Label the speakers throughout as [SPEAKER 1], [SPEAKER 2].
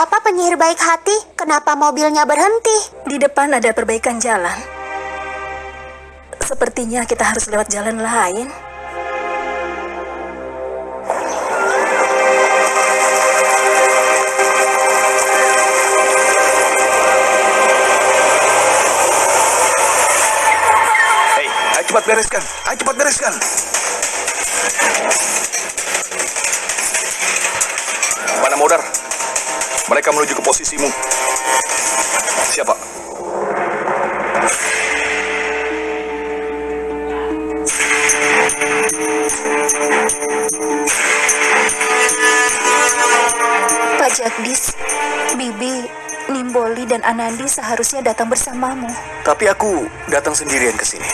[SPEAKER 1] Ada apa penyihir baik hati? Kenapa mobilnya berhenti?
[SPEAKER 2] Di depan ada perbaikan jalan. Sepertinya kita harus lewat jalan lain.
[SPEAKER 3] Hei, ayo cepat bereskan. Ayo cepat bereskan. Mana modar? Mereka menuju ke posisimu. Siapa?
[SPEAKER 2] Pak Jagdis, Bibi, Nimboli, dan Anandi seharusnya datang bersamamu.
[SPEAKER 3] Tapi aku datang sendirian ke sini.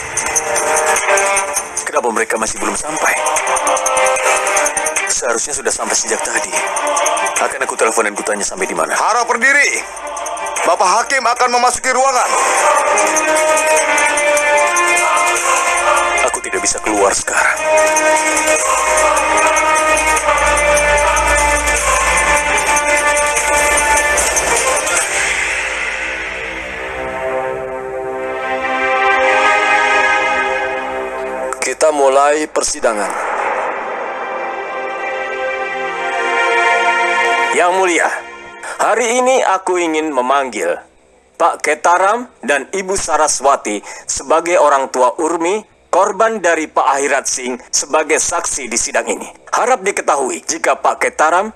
[SPEAKER 3] Kenapa mereka masih belum sampai? Seharusnya sudah sampai sejak tadi. Akan aku telepon dan kutanya sampai di mana.
[SPEAKER 4] Harap berdiri. Bapak Hakim akan memasuki ruangan.
[SPEAKER 3] Aku tidak bisa keluar sekarang.
[SPEAKER 5] Kita mulai persidangan.
[SPEAKER 6] Yang mulia, hari ini aku ingin memanggil Pak Ketaram dan Ibu Saraswati sebagai orang tua Urmi, korban dari Pak Ahirat Singh sebagai saksi di sidang ini. Harap diketahui jika Pak Ketaram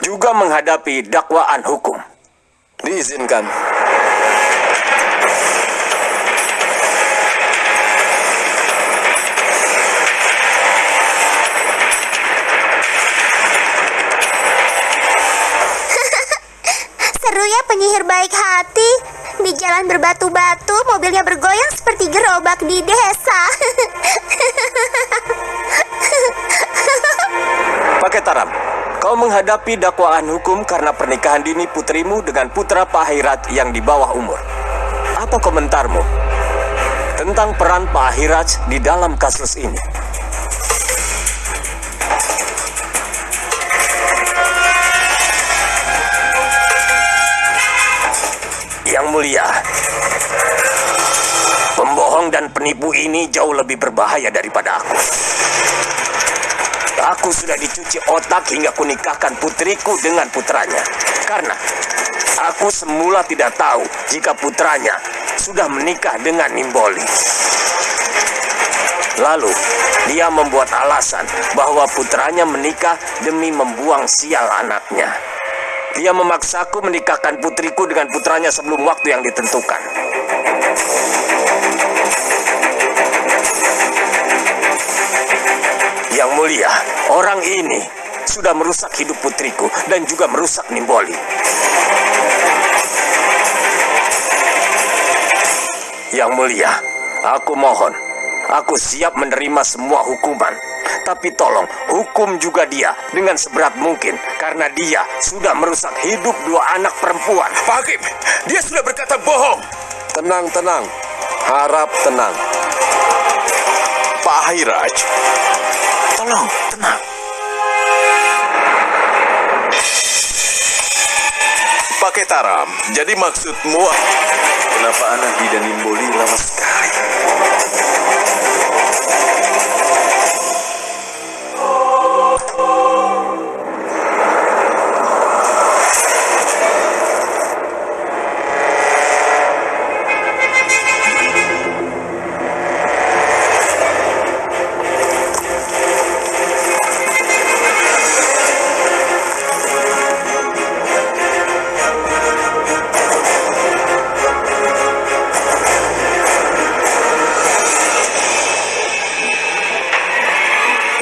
[SPEAKER 6] juga menghadapi dakwaan hukum.
[SPEAKER 5] Diizinkan.
[SPEAKER 1] Baik hati. Di jalan berbatu-batu, mobilnya bergoyang seperti gerobak di desa.
[SPEAKER 6] Pak Ketaram, kau menghadapi dakwaan hukum karena pernikahan dini putrimu dengan putra Pak Ahirat yang di bawah umur. Apa komentarmu tentang peran Pak Ahirat di dalam kasus ini? Mulia, pembohong dan penipu ini jauh lebih berbahaya daripada aku. Aku sudah dicuci otak hingga kunikahkan putriku dengan putranya. Karena aku semula tidak tahu jika putranya sudah menikah dengan Nimboli. Lalu, dia membuat alasan bahwa putranya menikah demi membuang sial anaknya. Dia memaksaku menikahkan putriku dengan putranya sebelum waktu yang ditentukan. Yang mulia, orang ini sudah merusak hidup putriku dan juga merusak Nimboli. Yang mulia, aku mohon, aku siap menerima semua hukuman. Tapi tolong, hukum juga dia dengan seberat mungkin karena dia sudah merusak hidup dua anak perempuan.
[SPEAKER 3] Pak Hakim, dia sudah berkata bohong.
[SPEAKER 5] Tenang, tenang. Harap tenang.
[SPEAKER 3] Pak Hairaj, tolong tenang. Pak Ketaram, jadi maksudmu kenapa Anandi dan Nimboli lama sekali?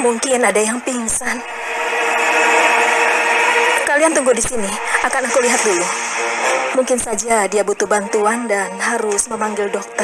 [SPEAKER 2] Mungkin ada yang pingsan. Kalian tunggu di sini, akan aku lihat dulu. Mungkin saja dia butuh bantuan dan harus memanggil dokter.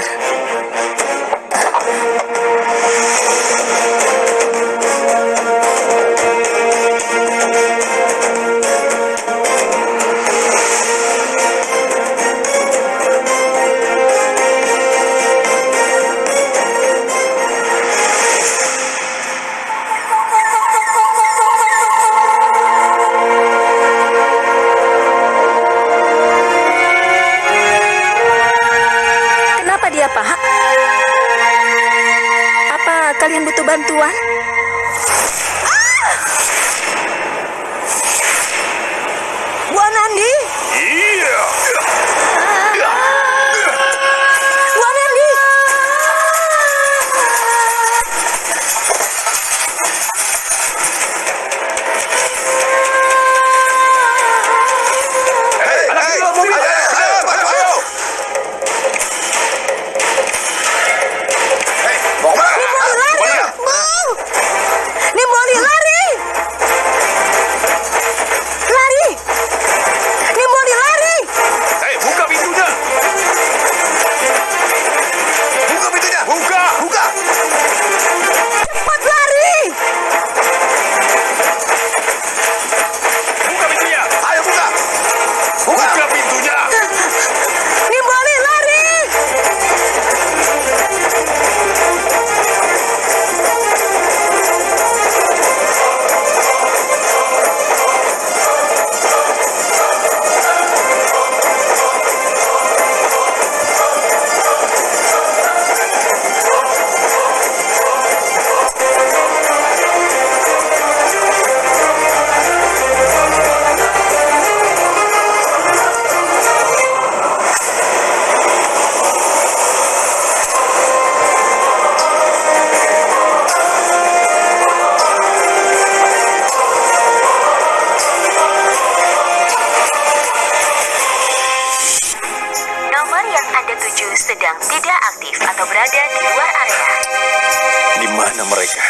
[SPEAKER 3] Mana mereka?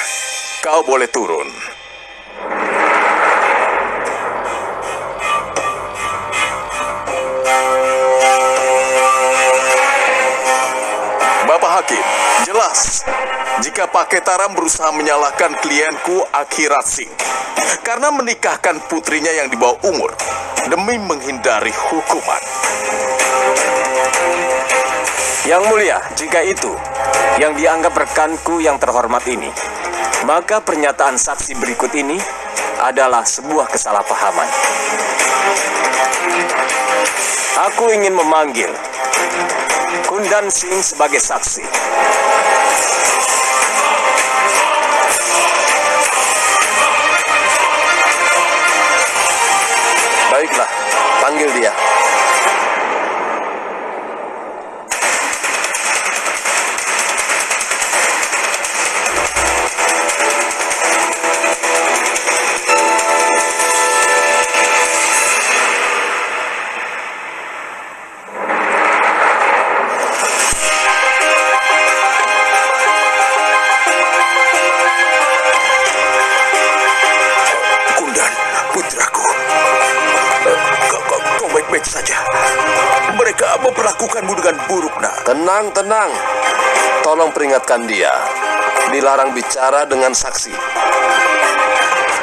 [SPEAKER 3] Kau boleh turun. Bapak Hakim, jelas jika Pak Ketaram berusaha menyalahkan klienku Akhirat Singh karena menikahkan putrinya yang di bawah umur demi menghindari hukuman.
[SPEAKER 6] Yang mulia, jika itu yang dianggap rekanku yang terhormat ini, maka pernyataan saksi berikut ini adalah sebuah kesalahpahaman. Aku ingin memanggil Kundan Singh sebagai saksi.
[SPEAKER 5] Peringatkan dia. Dilarang bicara dengan saksi.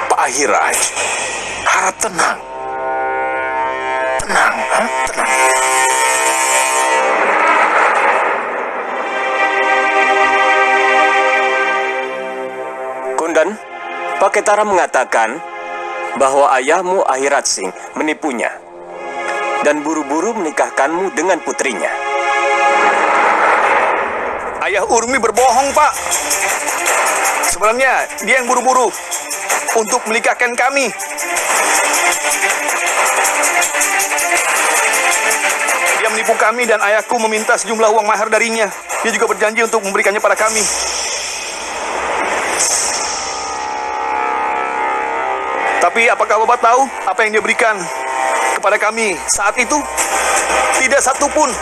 [SPEAKER 3] Pak Ahiraj, harap tenang. Tenang, ha? tenang.
[SPEAKER 6] Kundan, Pak Ketara mengatakan bahwa ayahmu Akhirat Singh menipunya dan buru-buru menikahkanmu dengan putrinya.
[SPEAKER 7] Ayah Urmi berbohong, Pak. Sebenarnya dia yang buru-buru untuk menikahkan kami. Dia menipu kami dan ayahku meminta sejumlah uang mahar darinya. Dia juga berjanji untuk memberikannya pada kami. Tapi apakah Bapak tahu apa yang dia berikan kepada kami saat itu? Tidak satu pun.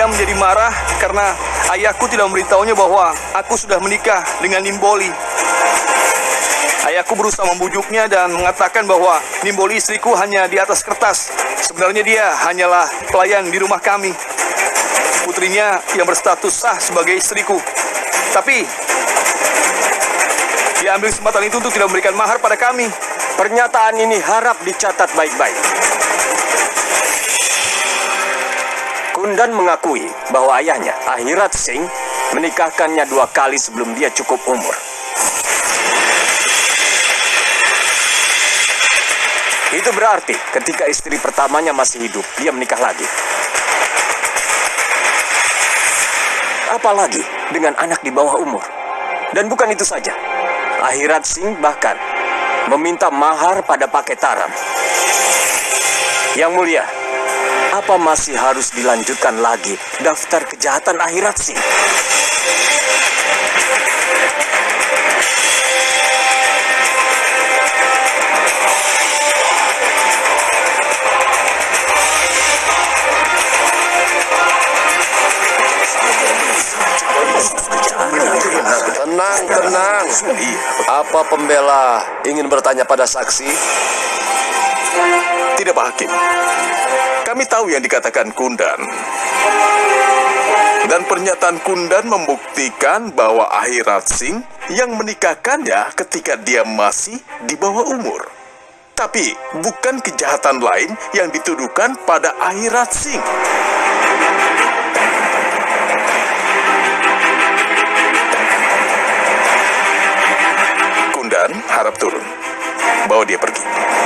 [SPEAKER 7] Dia menjadi marah karena ayahku tidak memberitahunya bahwa aku sudah menikah dengan Nimboli. Ayahku berusaha membujuknya dan mengatakan bahwa Nimboli istriku hanya di atas kertas. Sebenarnya dia hanyalah pelayan di rumah kami. Putrinya yang berstatus sah sebagai istriku. Tapi dia ambil kesempatan itu untuk tidak memberikan mahar pada kami.
[SPEAKER 6] Pernyataan ini harap dicatat baik-baik. Kundan mengakui bahwa ayahnya, Akhirat Singh, menikahkannya dua kali sebelum dia cukup umur. Itu berarti ketika istri pertamanya masih hidup, dia menikah lagi. Apalagi dengan anak di bawah umur. Dan bukan itu saja. Akhirat Singh bahkan meminta mahar pada Pak Ketaram. Yang mulia, apa masih harus dilanjutkan lagi daftar kejahatan akhirat Singh?
[SPEAKER 5] Tenang, tenang. Apa pembela ingin bertanya pada saksi?
[SPEAKER 3] Tidak Pak Hakim. Kami tahu yang dikatakan Kundan. Dan pernyataan Kundan membuktikan bahwa Akhirat Singh yang menikahkannya ketika dia masih di bawah umur. Tapi bukan kejahatan lain yang dituduhkan pada Akhirat Singh. Kundan harap turun. Bawa dia pergi.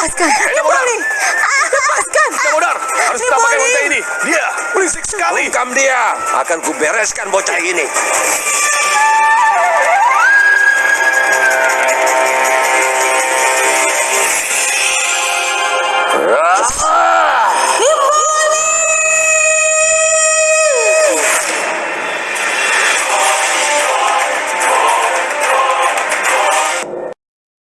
[SPEAKER 1] Lepaskan. Nimboli, lepaskan.
[SPEAKER 5] Modar! Harus kita pakai bocah ini! Dia! Berisik sekali! Bungkam dia! Akan kubereskan bocah ini!